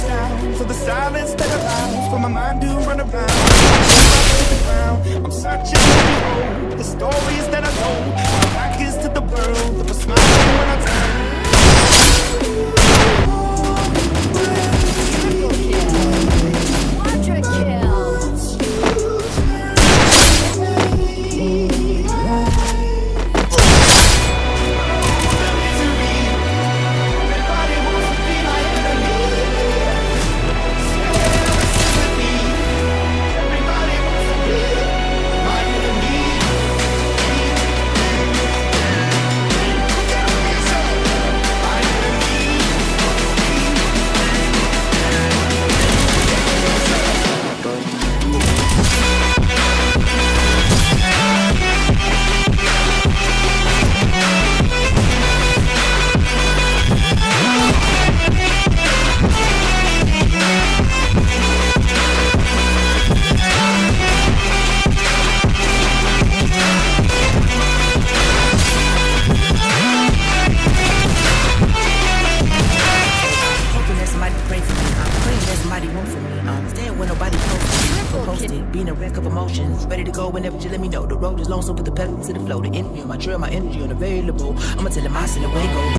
sounds of the silence that allows for my mind somebody um, want for me. I'm staying when nobody posts. Posted, being a wreck of emotions. Ready to go whenever you let me know. The road is long, so put the pedal to the flow. The energy on my trail, my energy unavailable. I'ma tell him I send away go.